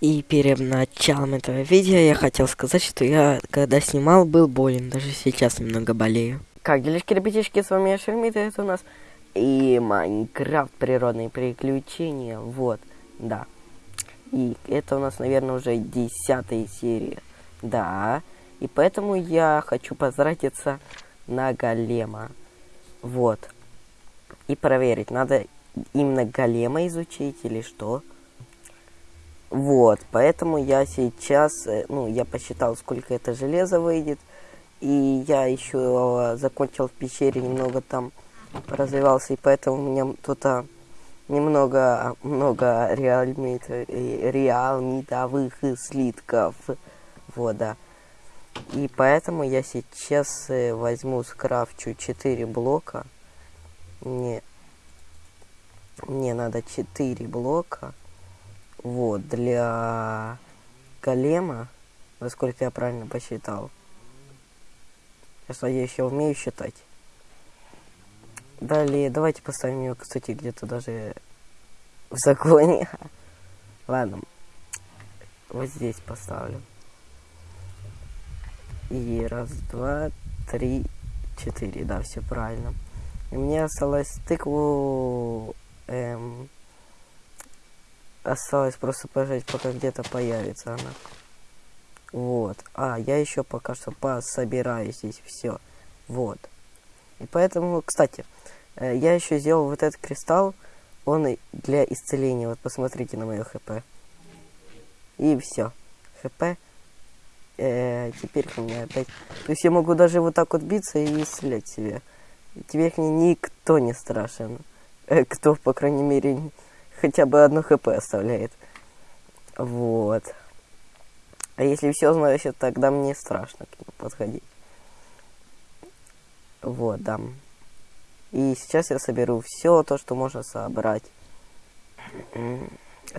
И перед началом этого видео я хотел сказать, что я, когда снимал, был болен. Даже сейчас немного болею. Как делишки, ребятишки, с вами я Шермит, и это у нас и Майнкрафт природные приключения. Вот, да. И это у нас, наверное, уже десятая серия. Да. И поэтому я хочу потратиться на голема. Вот. И проверить, надо именно голема изучить или что. Вот, поэтому я сейчас, э, ну, я посчитал, сколько это железо выйдет. И я еще закончил в пещере, немного там развивался, и поэтому у меня тут а, немного, много реальмит, э, реалмитовых слитков. Вот, да. И поэтому я сейчас э, возьму, скрафчу 4 блока. Мне, мне надо 4 блока. Вот, для голема, насколько я правильно посчитал. Сейчас я еще умею считать. Далее, давайте поставим ее, кстати, где-то даже в законе. Ладно, вот здесь поставлю. И раз, два, три, четыре. Да, все правильно. И мне осталось тыкву эм, Осталось просто пожать, пока где-то появится она. Вот. А, я еще пока что пособираю здесь все. Вот. И поэтому, кстати, э, я еще сделал вот этот кристалл. Он для исцеления. Вот посмотрите на мое хп. И все. хп. Э, теперь у меня опять... То есть я могу даже вот так вот биться и исцелять себя. Теперь мне никто не страшен. Э, кто, по крайней мере, хотя бы одно хп оставляет. Вот. А если все значит, тогда мне страшно к нему подходить. Вот, да. И сейчас я соберу все то, что можно собрать.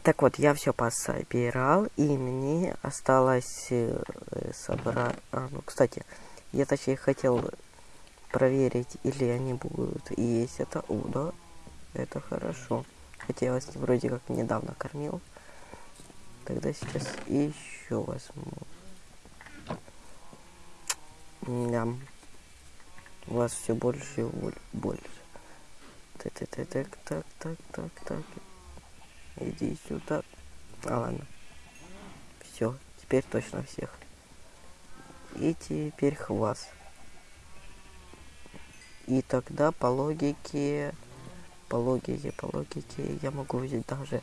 Так вот, я все пособирал, и мне осталось э, собрать... А, ну, кстати, я точнее хотел проверить, или они будут есть это. О, это хорошо. Я вас вроде как недавно кормил. Тогда сейчас еще возьму. Да. У вас все больше и больше. Так, так, так, так, так, так, так. Иди сюда. А ладно. Все, теперь точно всех. И теперь хвас. И тогда по логике по логике, по логике я могу взять даже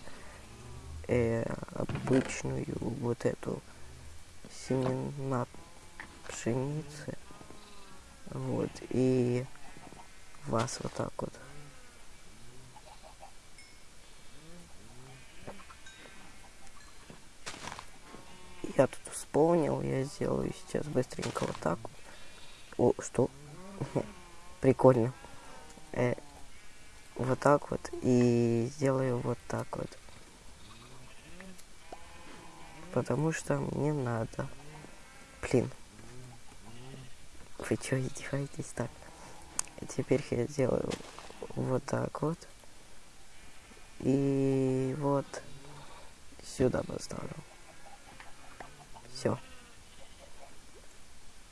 э, обычную вот эту семена пшеницы. Вот, и вас вот так вот. Я тут вспомнил, я сделаю сейчас быстренько вот так. О, что? Прикольно. Э, вот так вот и сделаю вот так вот. Потому что мне надо. Блин. Вы что, издеваетесь так? Теперь я сделаю вот так вот. И вот сюда поставлю. Все.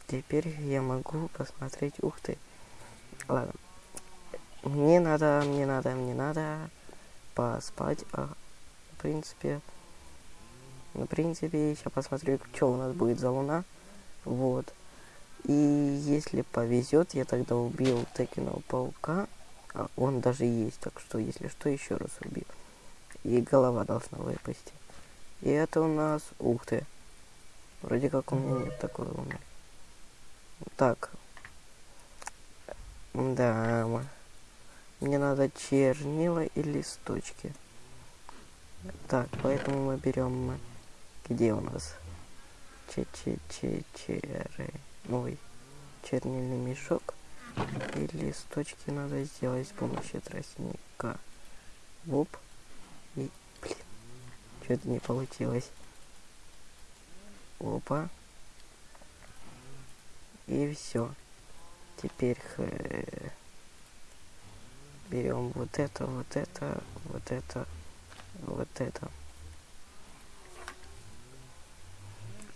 Теперь я могу посмотреть. Ух ты. Ладно. Мне надо, мне надо, мне надо поспать. А, в принципе, в принципе, сейчас посмотрю, что у нас будет за луна. Вот. И если повезет, я тогда убил Текиного паука. А он даже есть, так что, если что, еще раз убил. И голова должна выпасть. И это у нас... Ух ты. Вроде как у меня нет такой луны. Так. Да, мне надо чернила и листочки. Так, поэтому мы берем... Где у нас? Че-че-че-черы. Ой. Чернильный мешок. И листочки надо сделать с помощью тростника. Воп. И... Блин. Что-то не получилось. Опа. И все. Теперь... Х берем вот это, вот это, вот это, вот это.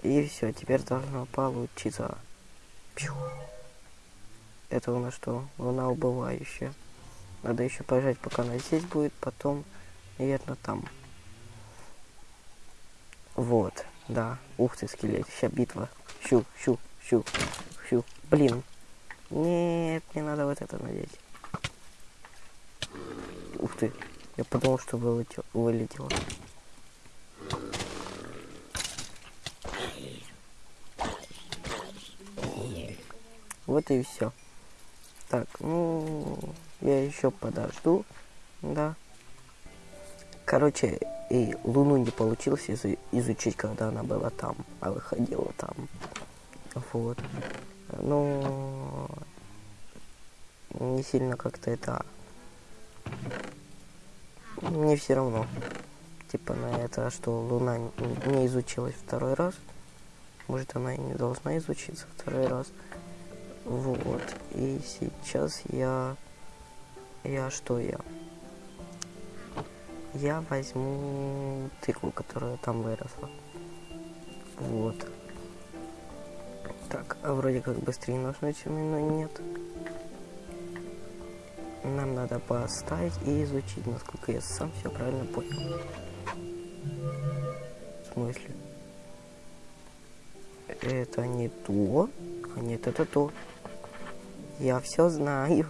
И все, теперь должно получиться. Пью. Это у нас что? Луна убывающая. Надо еще пожать, пока она здесь будет, потом, наверное, там. Вот, да. Ух ты, скелет. Сейчас битва. Щу, щу, щу, щу. Блин. Нет, не надо вот это надеть. Ты. Я подумал, что вылетел, вылетело. Вот и все. Так, ну, я еще подожду, да. Короче, и Луну не получилось изу изучить, когда она была там, а выходила там. Вот. Но не сильно как-то это... Мне все равно. Типа на это, что Луна не изучилась второй раз. Может, она и не должна изучиться второй раз. Вот. И сейчас я... Я что я? Я возьму тыкву, которая там выросла. Вот. Так, а вроде как быстрее нажмете, но нет. Нам надо поставить и изучить, насколько я сам все правильно понял. В смысле? Это не то, а нет, это то. Я все знаю.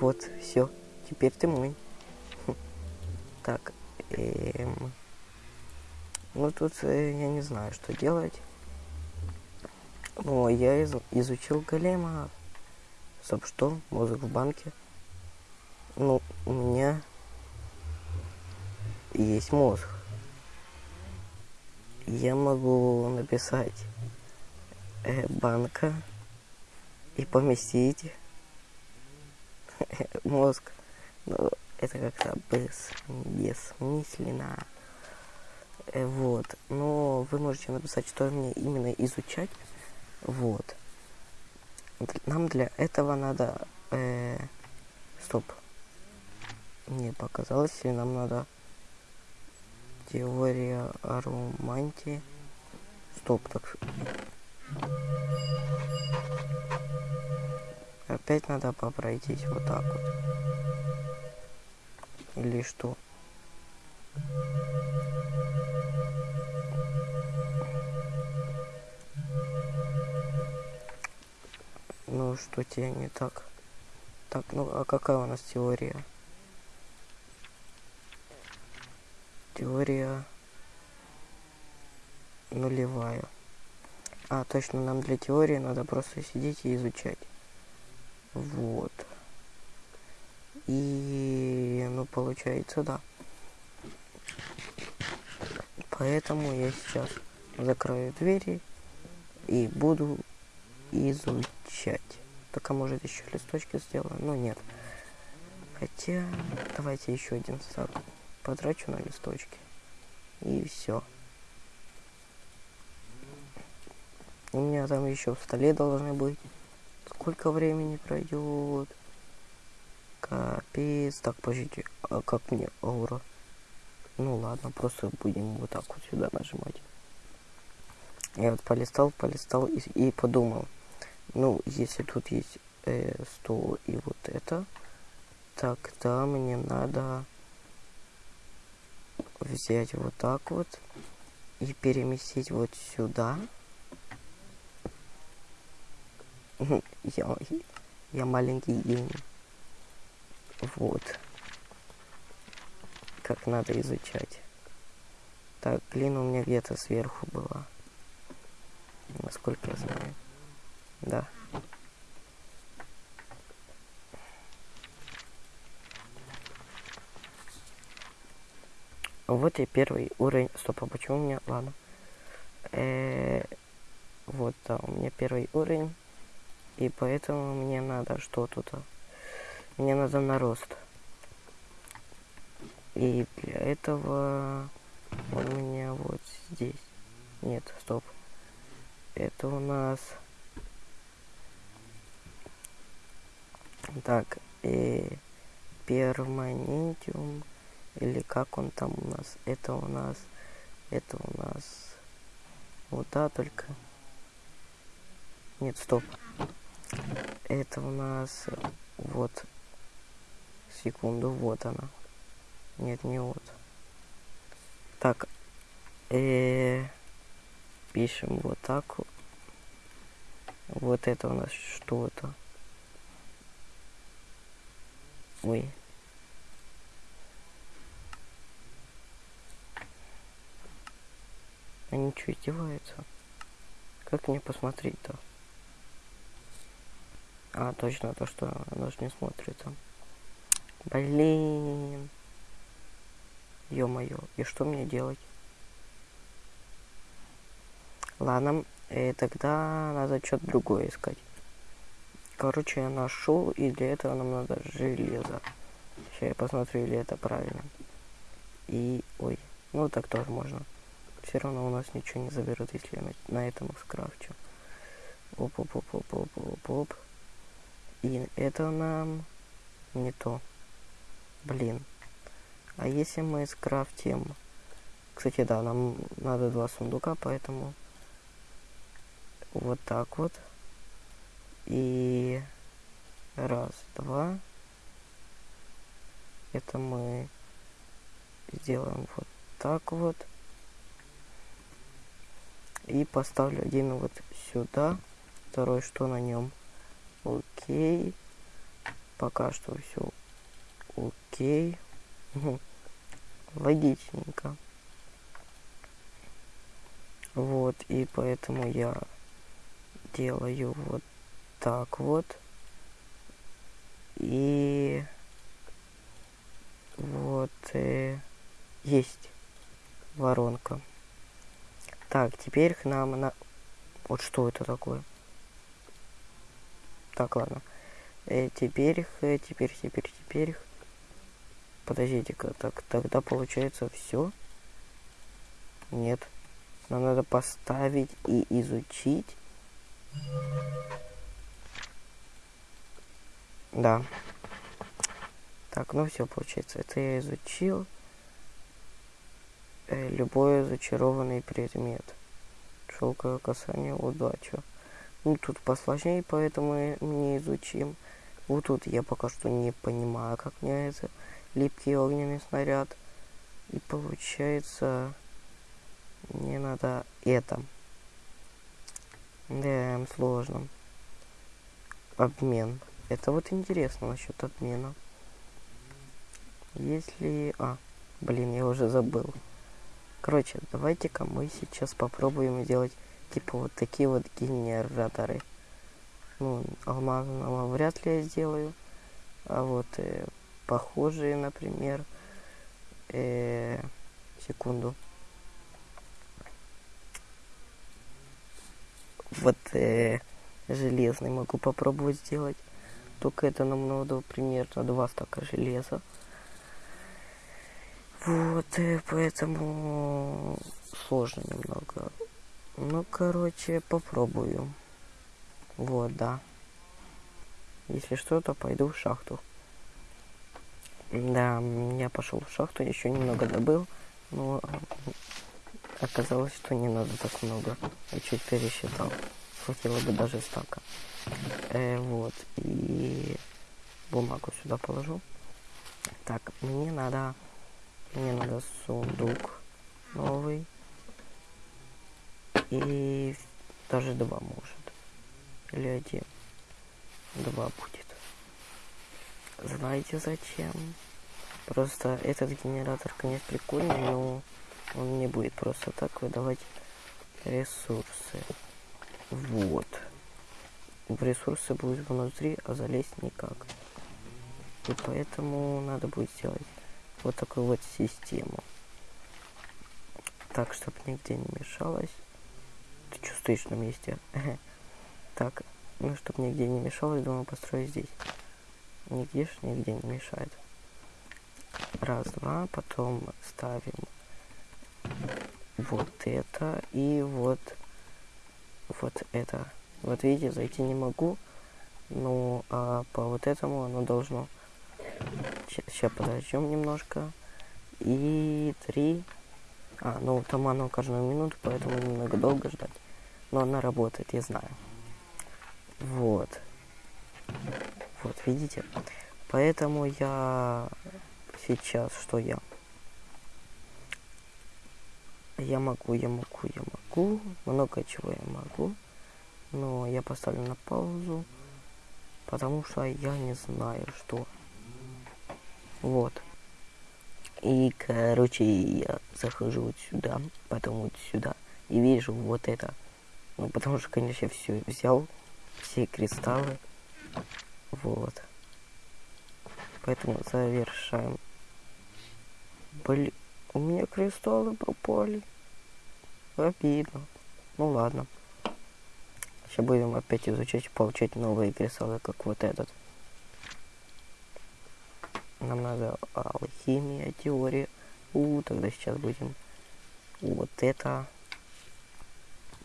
Вот, все. Теперь ты мой. Так, эм... Ну, тут э, я не знаю, что делать. О, я из изучил голема. Стоп, что? Мозг в банке. Ну, у меня есть мозг. Я могу написать э, банка и поместить мозг. Но это как-то без, бессмысленно. Э, вот. Но вы можете написать, что мне именно изучать. Вот. Нам для этого надо... Э, стоп. Мне показалось, и нам надо... Теория о романтии. Стоп, так... Опять надо попройтись вот так вот. Или что? Ну, что тебе не так? Так, ну, а какая у нас теория? Теория нулевая. А, точно, нам для теории надо просто сидеть и изучать. Вот. И, ну, получается, да. Поэтому я сейчас закрою двери и буду изучать. Только, может, еще листочки сделаю, но нет. Хотя, давайте еще один стак потрачу на листочки. И все. У меня там еще в столе должны быть сколько времени пройдет. Капец. Так, подождите, а как мне аура? Ну ладно, просто будем вот так вот сюда нажимать. Я вот полистал, полистал и, и подумал. Ну, если тут есть э, 100 и вот это, тогда мне надо взять вот так вот и переместить вот сюда. я, я маленький гений. Вот. Как надо изучать. Так, глина у меня где-то сверху была. Насколько я знаю. Да. Вот и первый уровень. Стоп, а почему у меня... Ладно. Э -э вот, да, у меня первый уровень. И поэтому мне надо что тут? Мне надо нарост. И для этого он у меня вот здесь. Нет, стоп. Это у нас... Так, и перманентиум, или как он там у нас? Это у нас... Это у нас... Вот, да, только... Нет, стоп. Это у нас... Вот. Секунду, вот она. Нет, не вот. Так. Э -э пишем вот так. Вот это у нас что-то. Ой. Они что, издеваются? Как мне посмотреть-то? А, точно, то, что оно же не смотрится. Блин. Ё-моё, и что мне делать? Ладно, э, тогда надо что-то другое искать. Короче, я нашел, и для этого нам надо железо. Сейчас я посмотрю, или это правильно. И, ой, ну так тоже можно. Все равно у нас ничего не заберут, если я на, на этом скрафчу. Оп-оп-оп-оп-оп-оп-оп. И это нам не то. Блин. А если мы скрафтим... Кстати, да, нам надо два сундука, поэтому вот так вот. И раз, два. Это мы сделаем вот так вот. И поставлю один вот сюда. Второй, что на нем. Окей. Пока что все окей. Логичненько. Вот, и поэтому я делаю вот так вот. И вот э, есть воронка. Так, теперь к нам на... Вот что это такое? Так, ладно. Э, теперь их, э, теперь, теперь, теперь их. Подождите-ка, так, тогда получается все? Нет. Нам надо поставить и изучить да. Так, ну все, получается. Это я изучил. Э, любой зачарованный предмет. Шелковое касание, удача. Ну, тут посложнее, поэтому не изучим. Вот тут я пока что не понимаю, как мне это липкий огненный снаряд. И получается, мне надо это. Да, сложно. Обмен. Это вот интересно насчет обмена. Если... А, блин, я уже забыл. Короче, давайте-ка мы сейчас попробуем сделать типа вот такие вот генераторы. Ну, алмазного вряд ли я сделаю. А вот э, похожие, например. Э, секунду. вот э, железный могу попробовать сделать. Только это нам надо примерно два стака железа. Вот, э, поэтому сложно немного. Ну, короче, попробую. Вот, да. Если что, то пойду в шахту. Да, я пошел в шахту, еще немного добыл, но Оказалось, что не надо так много. Я чуть пересчитал. Хватило бы даже стака. Э, вот. И бумагу сюда положу. Так, мне надо... Мне надо сундук новый. И даже два может. Или один. Два будет. Знаете зачем? Просто этот генератор, конечно, прикольный, но он не будет просто так выдавать ресурсы. Вот. В ресурсы будут внутри, а залезть никак. И поэтому надо будет сделать вот такую вот систему. Так, чтобы нигде не мешалось. Ты что стоишь на месте? Так, ну, чтобы нигде не мешалось, думаю, построю здесь. Нигде ж нигде не мешает. Раз, два, потом ставим вот это и вот вот это. Вот видите, зайти не могу. Ну, а по вот этому оно должно... Сейчас подождем немножко. И три. А, ну там оно каждую минуту, поэтому немного долго ждать. Но она работает, я знаю. Вот. Вот, видите? Поэтому я сейчас, что я? Я могу, я могу, я могу. Много чего я могу. Но я поставлю на паузу. Потому что я не знаю, что. Вот. И, короче, я захожу вот сюда, потом вот сюда. И вижу вот это. Ну, потому что, конечно, я все взял. Все кристаллы. Вот. Поэтому завершаем. Блин, у меня кристаллы пропали. Обидно. Ну ладно. Сейчас будем опять изучать, получать новые кристаллы, как вот этот. Нам надо алхимия, теория. У, тогда сейчас будем вот это.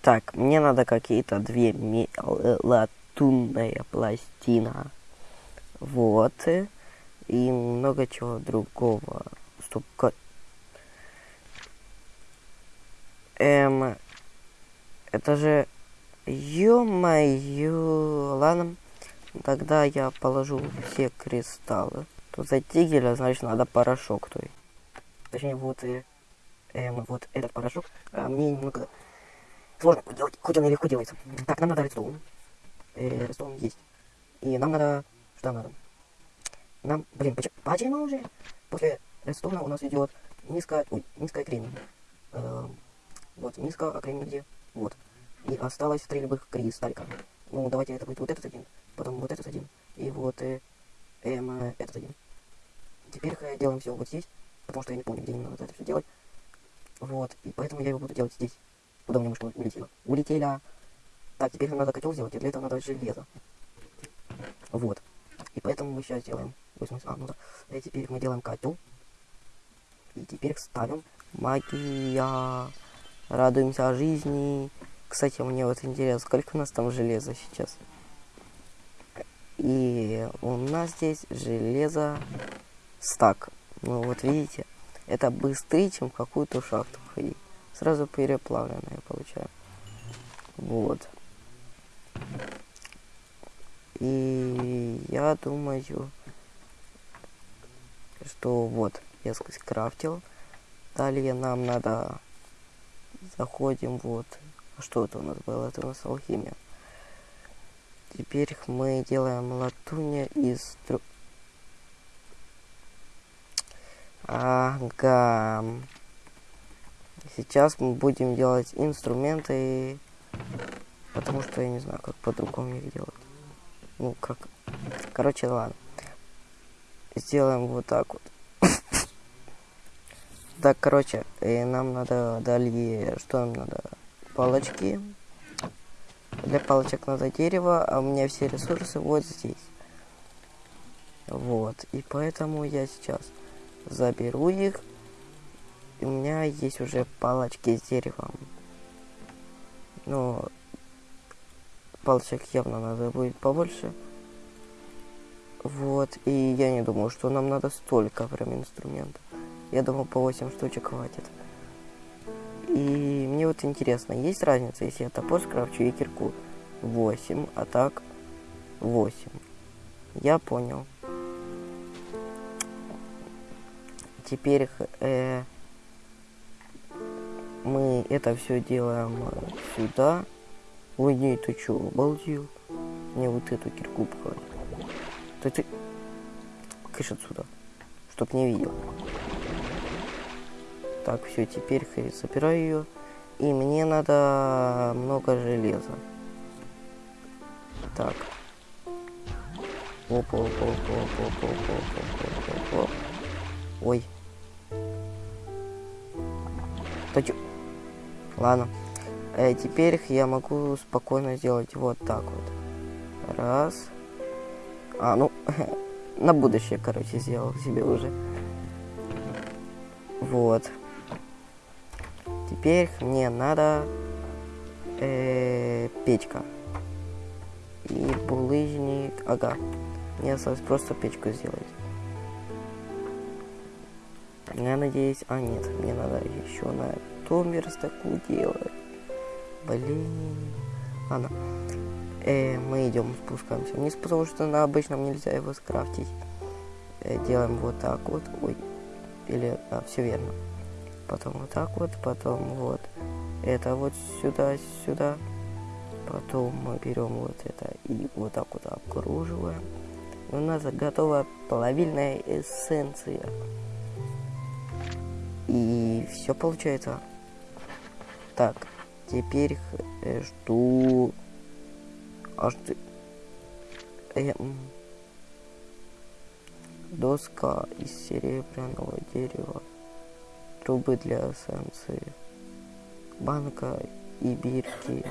Так, мне надо какие-то две латунная пластина. Вот. И много чего другого. Стоп, Эм, это же... Ё-моё, ладно. Тогда я положу все кристаллы. Тут за тигеля, значит, надо порошок той. Точнее, вот, э, эм, вот этот порошок. А мне немного сложно делать, хоть он и легко делается. Так, нам надо редстоун. Э, редстоун есть. И нам надо... Что надо? Нам, блин, почему, почему уже? После редстоуна у нас идет низкая, ой, низкая кремень. Э, вот, низкая, а кремень где? Вот. И осталось три любых кристаллика. Ну, давайте это будет вот этот один, потом вот этот один, и вот э, эм, э, этот один. Теперь э, делаем все вот здесь, потому что я не помню, где именно надо это все делать. Вот, и поэтому я его буду делать здесь. Куда у меня мышка улетела? Улетела! Так, теперь нам надо котел сделать, и для этого надо железо. Вот. И поэтому мы сейчас делаем... А, ну да. И теперь мы делаем котел. И теперь ставим магия. Радуемся жизни. Кстати, мне вот интересно, сколько у нас там железа сейчас? И у нас здесь железо стак. Ну вот видите, это быстрее, чем какую-то шахту ходить. Сразу переплавленное получаю. Вот. И я думаю, что вот, я скрафтил. Далее нам надо... Заходим вот что это у нас было? Это у нас алхимия. Теперь мы делаем латуня из... Ага. Сейчас мы будем делать инструменты, потому что я не знаю, как по-другому их делать. Ну, как... Короче, ладно. Сделаем вот так вот. Так, короче, и нам надо далее... Что нам надо? палочки. Для палочек надо дерево, а у меня все ресурсы вот здесь. Вот. И поэтому я сейчас заберу их. И у меня есть уже палочки с деревом. Но палочек явно надо будет побольше. Вот. И я не думаю, что нам надо столько прям инструментов. Я думаю, по 8 штучек хватит. И мне вот интересно, есть разница, если я топор скрафчу и кирку 8, а так 8. Я понял. Теперь э, мы это все делаем сюда. Ой, не, ты что, обалдел? Мне вот эту кирку пхать. Да ты... Кыш отсюда, чтоб не видел. Так, все, теперь забираю ее. И мне надо много железа. Так. Оп, оп, оп, оп, оп, оп, оп, оп, оп, оп. Ой. Чё? Ладно. Э, теперь я могу спокойно сделать вот так вот. Раз. А, ну, на будущее, короче, сделал себе уже. Вот. Теперь мне надо э, печка. И булыжник. Ага. Мне осталось просто печку сделать. Я надеюсь... А, нет, мне надо еще на том верстаку делать. Блин. Ладно. Э, мы идем, спускаемся вниз, потому что на обычном нельзя его скрафтить. Э, делаем вот так вот. Ой. Или, а, все верно. Потом вот так вот, потом вот. Это вот сюда, сюда. Потом мы берем вот это и вот так вот окруживаем. И у нас готова плавильная эссенция. И все получается. Так, теперь жду... Аж ты... Э, доска из серебряного дерева. Трубы для эссенции. Банка и бирки.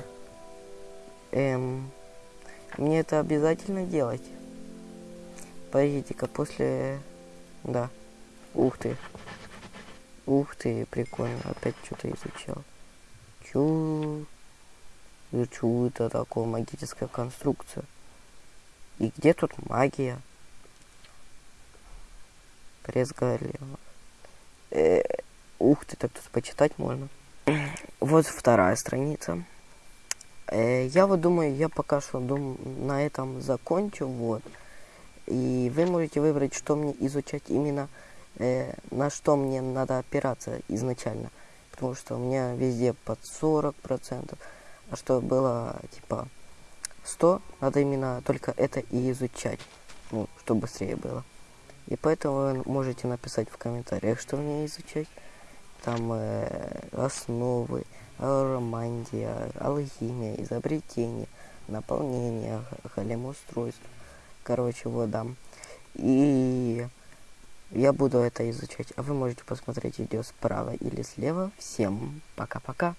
Эм, мне это обязательно делать? Подождите-ка, после... Да. Ух ты. Ух ты, прикольно. Опять что-то изучал. Чу... Чу это такое магическая конструкция. И где тут магия? Пресс галева. Э, ух ты, так тут почитать можно. Вот вторая страница. Э, я вот думаю, я пока что дум, на этом закончу, вот. И вы можете выбрать, что мне изучать именно, э, на что мне надо опираться изначально. Потому что у меня везде под 40%, а что было типа 100, надо именно только это и изучать, ну, чтобы быстрее было. И поэтому вы можете написать в комментариях, что мне изучать. Там э, основы, романтия, алхимия, изобретение, наполнение, голем-устройство. Короче, вот, да. И я буду это изучать. А вы можете посмотреть видео справа или слева. Всем пока-пока.